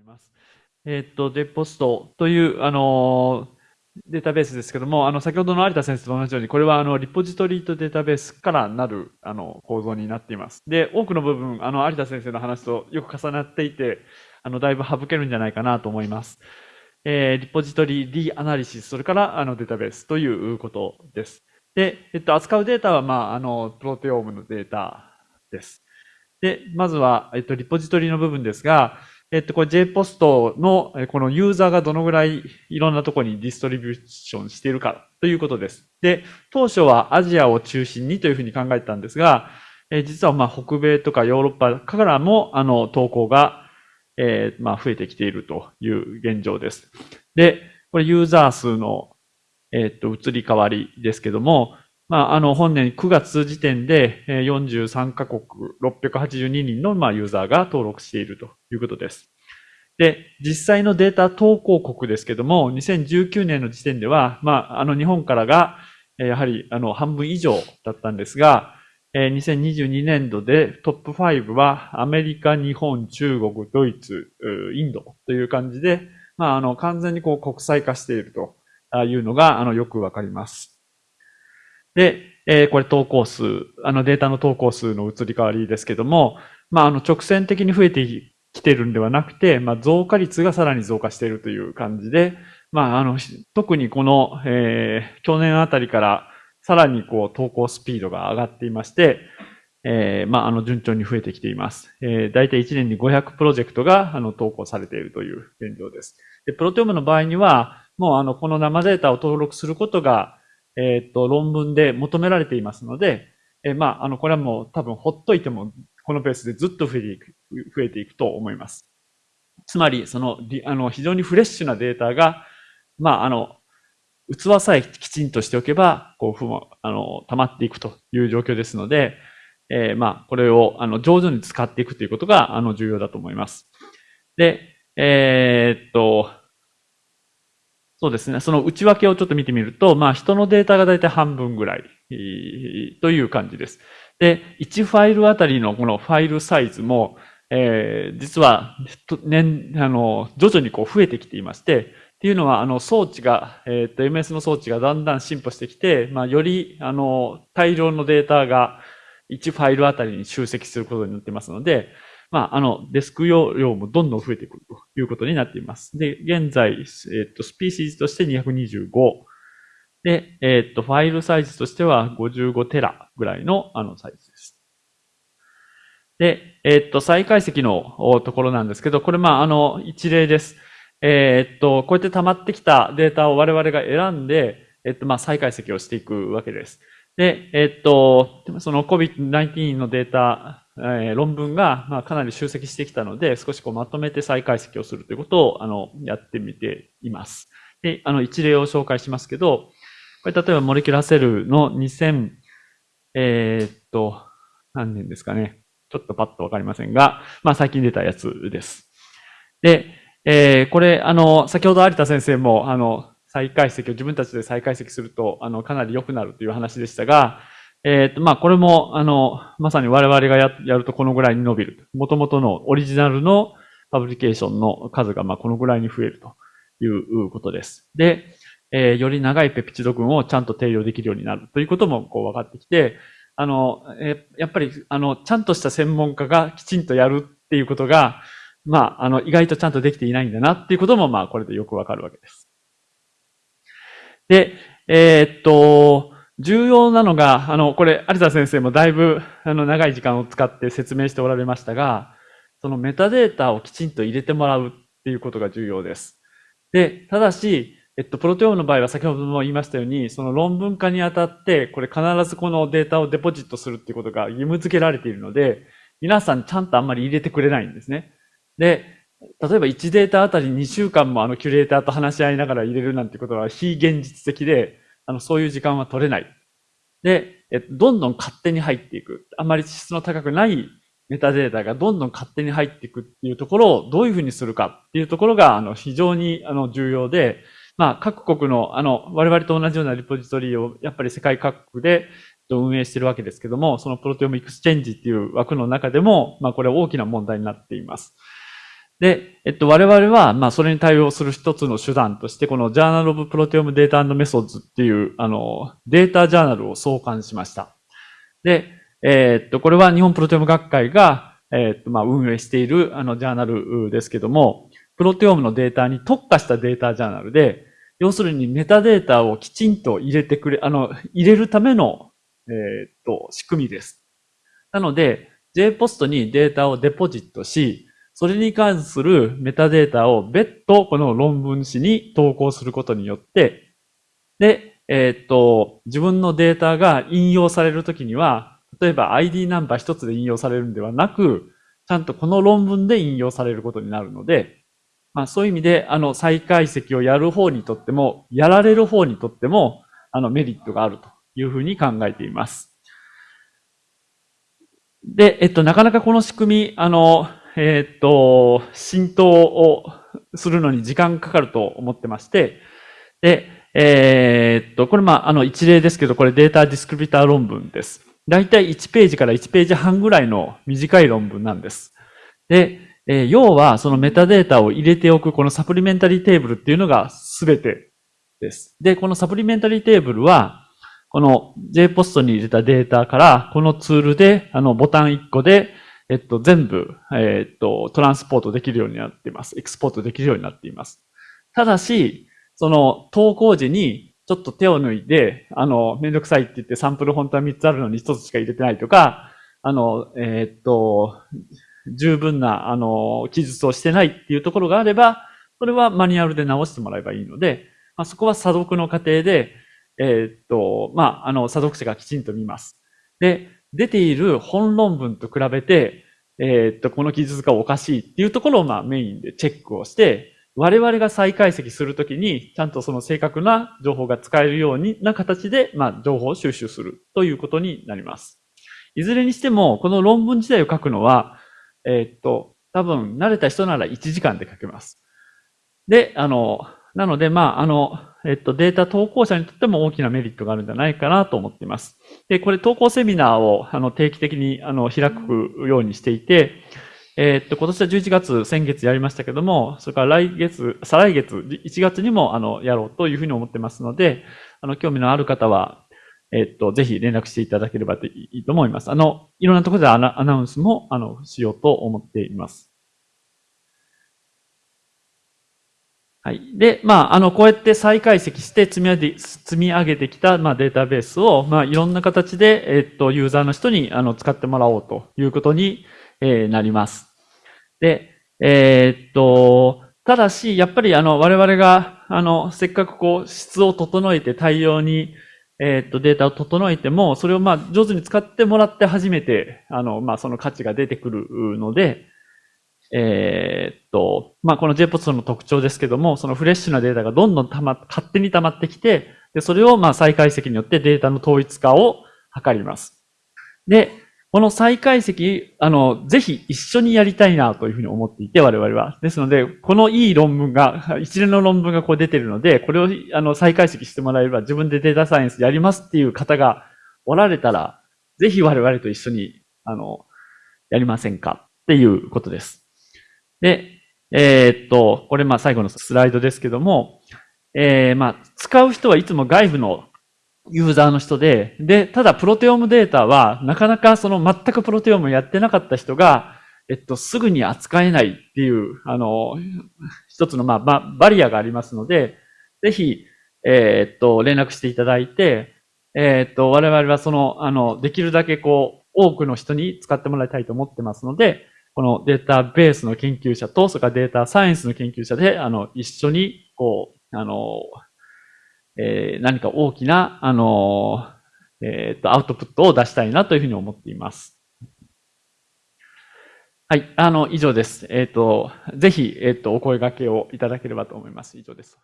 います。えっ、と、デポストという、あのデータベースですけども、あの、先ほどの有田先生と同じように、これは、あの、リポジトリとデータベースからなる、あの、構造になっています。で、多くの部分、あの、有田先生の話とよく重なっていて、あの、だいぶ省けるんじゃないかなと思います。えー、リポジトリ、リアナリシス、それから、あの、データベースということです。で、えっと、扱うデータは、まあ、あの、プロテオームのデータです。で、まずは、えっと、リポジトリの部分ですが、えっと、これ JPOST のこのユーザーがどのぐらいいろんなところにディストリビューションしているかということです。で、当初はアジアを中心にというふうに考えたんですが、え実はまあ北米とかヨーロッパからもあの投稿が、え、まあ増えてきているという現状です。で、これユーザー数の、えっと移り変わりですけども、まあ、あの、本年9月時点で43カ国682人の、まあ、ユーザーが登録しているということです。で、実際のデータ投稿国ですけども、2019年の時点では、まあ、あの、日本からが、やはり、あの、半分以上だったんですが、2022年度でトップ5はアメリカ、日本、中国、ドイツ、インドという感じで、まあ、あの、完全にこう国際化しているというのが、あの、よくわかります。で、えー、これ投稿数、あのデータの投稿数の移り変わりですけども、まあ、あの直線的に増えてきてるんではなくて、まあ、増加率がさらに増加しているという感じで、まあ、あの、特にこの、えー、去年あたりからさらにこう投稿スピードが上がっていまして、えー、まあ、あの、順調に増えてきています。えー、大体1年に500プロジェクトが、あの、投稿されているという現状です。で、プロテオムの場合には、もう、あの、この生データを登録することが、えっ、と、論文で求められていますので、え、まあ、あの、これはもう多分ほっといても、このペースでずっと増えていく、増えていくと思います。つまり、その、あの、非常にフレッシュなデータが、まあ、あの、器さえきちんとしておけば、こう、ふも、あの、溜まっていくという状況ですので、えー、まあ、これを、あの、上手に使っていくということが、あの、重要だと思います。で、えー、っと、そうですね。その内訳をちょっと見てみると、まあ人のデータがだいたい半分ぐらいという感じです。で、1ファイルあたりのこのファイルサイズも、えー、実は年、あの、徐々にこう増えてきていまして、っていうのは、あの、装置が、えっ、と、MS の装置がだんだん進歩してきて、まあ、より、あの、大量のデータが1ファイルあたりに集積することになってますので、まあ、あの、デスク容量もどんどん増えてくるということになっています。で、現在、えっと、スピーシーズとして225。で、えっと、ファイルサイズとしては55テラぐらいの、あの、サイズです。で、えっと、再解析のところなんですけど、これ、まあ、あの、一例です。えっと、こうやって溜まってきたデータを我々が選んで、えっと、まあ、再解析をしていくわけです。で、えっと、その COVID-19 のデータえー、論文が、まあ、かなり集積してきたので、少しこうまとめて再解析をするということを、あの、やってみています。で、あの、一例を紹介しますけど、これ例えばモレキュラセルの2000、えー、っと、何年ですかね。ちょっとパッとわかりませんが、まあ最近出たやつです。で、えー、これ、あの、先ほど有田先生も、あの、再解析を自分たちで再解析すると、あの、かなり良くなるという話でしたが、えっ、ー、と、まあ、これも、あの、まさに我々がややるとこのぐらいに伸びる。もともとのオリジナルのパブリケーションの数が、まあ、このぐらいに増えるということです。で、えー、より長いペプチド群をちゃんと定量できるようになるということも、こう、分かってきて、あの、えー、やっぱり、あの、ちゃんとした専門家がきちんとやるっていうことが、まあ、あの、意外とちゃんとできていないんだなっていうことも、まあ、これでよくわかるわけです。で、えー、っと、重要なのが、あの、これ、有田先生もだいぶ、あの、長い時間を使って説明しておられましたが、そのメタデータをきちんと入れてもらうっていうことが重要です。で、ただし、えっと、プロテオムの場合は先ほども言いましたように、その論文化にあたって、これ必ずこのデータをデポジットするっていうことが義務付けられているので、皆さんちゃんとあんまり入れてくれないんですね。で、例えば1データあたり2週間もあのキュレーターと話し合いながら入れるなんてことは非現実的で、あの、そういう時間は取れない。で、えどんどん勝手に入っていく。あまり質の高くないメタデータがどんどん勝手に入っていくっていうところをどういうふうにするかっていうところが、あの、非常に、あの、重要で、まあ、各国の、あの、我々と同じようなリポジトリを、やっぱり世界各国で運営してるわけですけども、そのプロテオムエクスチェンジっていう枠の中でも、まあ、これ大きな問題になっています。で、えっと、我々は、まあ、それに対応する一つの手段として、この Journal of Proteome Data and Methods っていう、あの、データジャーナルを創刊しました。で、えー、っと、これは日本プロテオム学会が、えー、っと、まあ、運営している、あの、ジャーナルですけども、プロテオムのデータに特化したデータジャーナルで、要するにメタデータをきちんと入れてくれ、あの、入れるための、えー、っと、仕組みです。なので、JPOST にデータをデポジットし、それに関するメタデータを別途この論文誌に投稿することによって、で、えー、っと、自分のデータが引用されるときには、例えば ID ナンバー一つで引用されるんではなく、ちゃんとこの論文で引用されることになるので、まあそういう意味で、あの、再解析をやる方にとっても、やられる方にとっても、あの、メリットがあるというふうに考えています。で、えっと、なかなかこの仕組み、あの、えー、っと、浸透をするのに時間かかると思ってまして、で、えー、っと、これまあ、あの一例ですけど、これデータディスクリビター論文です。だいたい1ページから1ページ半ぐらいの短い論文なんです。で、えー、要はそのメタデータを入れておくこのサプリメンタリーテーブルっていうのが全てです。で、このサプリメンタリーテーブルは、この JPOST に入れたデータから、このツールで、あの、ボタン1個で、えっと、全部、えっと、トランスポートできるようになっています。エクスポートできるようになっています。ただし、その投稿時にちょっと手を抜いて、あの、めんどくさいって言ってサンプル本当は3つあるのに1つしか入れてないとか、あの、えっと、十分な、あの、記述をしてないっていうところがあれば、それはマニュアルで直してもらえばいいので、まあ、そこは査読の過程で、えっと、まあ、あの、査読者がきちんと見ます。で、出ている本論文と比べて、えー、っと、この記述がおかしいっていうところをまあメインでチェックをして、我々が再解析するときに、ちゃんとその正確な情報が使えるような形で、まあ、情報を収集するということになります。いずれにしても、この論文自体を書くのは、えー、っと、多分、慣れた人なら1時間で書けます。で、あの、なので、まあ、あの、えっと、データ投稿者にとっても大きなメリットがあるんじゃないかなと思っています。で、これ投稿セミナーをあの定期的にあの開くようにしていて、えっと、今年は11月、先月やりましたけども、それから来月、再来月、1月にもあのやろうというふうに思ってますので、あの、興味のある方は、えっと、ぜひ連絡していただければいいと思います。あの、いろんなところでアナウンスも、あの、しようと思っています。はい。で、まあ、あの、こうやって再解析して積み上げ積み上げてきた、まあ、データベースを、まあ、いろんな形で、えっと、ユーザーの人に、あの、使ってもらおうということに、えー、なります。で、えー、っと、ただし、やっぱり、あの、我々が、あの、せっかくこう、質を整えて大量に、えっと、データを整えても、それをまあ、上手に使ってもらって初めて、あの、まあ、その価値が出てくるので、えー、っと、まあ、この JPOS の特徴ですけども、そのフレッシュなデータがどんどんたま、勝手に溜まってきて、で、それをまあ再解析によってデータの統一化を図ります。で、この再解析、あの、ぜひ一緒にやりたいなというふうに思っていて、我々は。ですので、このいい論文が、一連の論文がこう出てるので、これをあの再解析してもらえれば自分でデータサイエンスやりますっていう方がおられたら、ぜひ我々と一緒に、あの、やりませんかっていうことです。で、えー、っと、これまあ最後のスライドですけども、えー、まあ使う人はいつも外部のユーザーの人で、で、ただプロテオムデータはなかなかその全くプロテオムやってなかった人が、えっと、すぐに扱えないっていう、あの、一つのまあバリアがありますので、ぜひ、えー、っと、連絡していただいて、えー、っと、我々はその、あの、できるだけこう、多くの人に使ってもらいたいと思ってますので、このデータベースの研究者と、それからデータサイエンスの研究者で、あの、一緒に、こう、あの、えー、何か大きな、あの、えっ、と、アウトプットを出したいなというふうに思っています。はい、あの、以上です。えっ、と、ぜひ、えっ、と、お声掛けをいただければと思います。以上です。